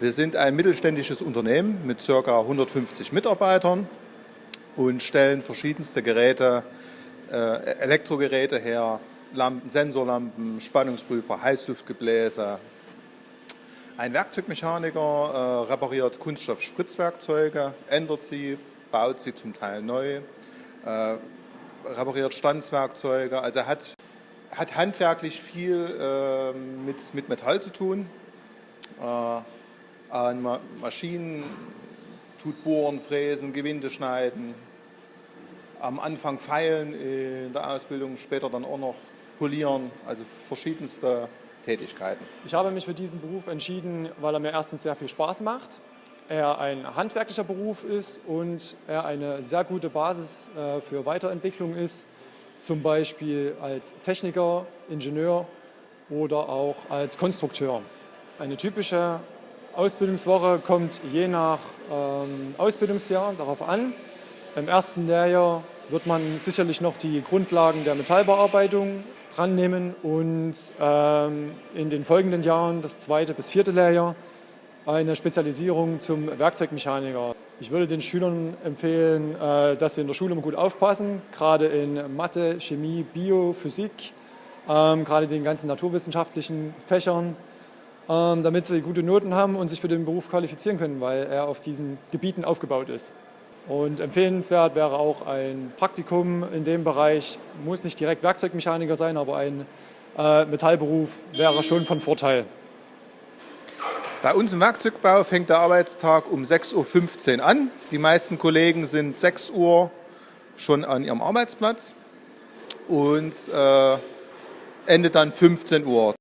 Wir sind ein mittelständisches Unternehmen mit ca. 150 Mitarbeitern und stellen verschiedenste Geräte, äh, Elektrogeräte her, Lampen, Sensorlampen, Spannungsprüfer, Heißluftgebläse. Ein Werkzeugmechaniker äh, repariert Kunststoff-Spritzwerkzeuge, ändert sie, baut sie zum Teil neu, äh, repariert Standswerkzeuge. Also er hat, hat handwerklich viel mit, mit Metall zu tun. Äh, an Ma Maschinen tut bohren, fräsen, Gewinde schneiden, am Anfang feilen in der Ausbildung, später dann auch noch polieren, also verschiedenste Tätigkeiten. Ich habe mich für diesen Beruf entschieden, weil er mir erstens sehr viel Spaß macht, er ein handwerklicher Beruf ist und er eine sehr gute Basis äh, für Weiterentwicklung ist, zum Beispiel als Techniker, Ingenieur oder auch als Konstrukteur. Eine typische Ausbildungswoche kommt je nach ähm, Ausbildungsjahr darauf an. Im ersten Lehrjahr wird man sicherlich noch die Grundlagen der Metallbearbeitung dran nehmen und ähm, in den folgenden Jahren, das zweite bis vierte Lehrjahr, eine Spezialisierung zum Werkzeugmechaniker. Ich würde den Schülern empfehlen, äh, dass sie in der Schule immer gut aufpassen, gerade in Mathe, Chemie, Bio, Physik, ähm, gerade den ganzen naturwissenschaftlichen Fächern, damit sie gute Noten haben und sich für den Beruf qualifizieren können, weil er auf diesen Gebieten aufgebaut ist. Und empfehlenswert wäre auch ein Praktikum in dem Bereich, muss nicht direkt Werkzeugmechaniker sein, aber ein äh, Metallberuf wäre schon von Vorteil. Bei uns im Werkzeugbau fängt der Arbeitstag um 6.15 Uhr an. Die meisten Kollegen sind 6 Uhr schon an ihrem Arbeitsplatz und äh, endet dann 15 Uhr.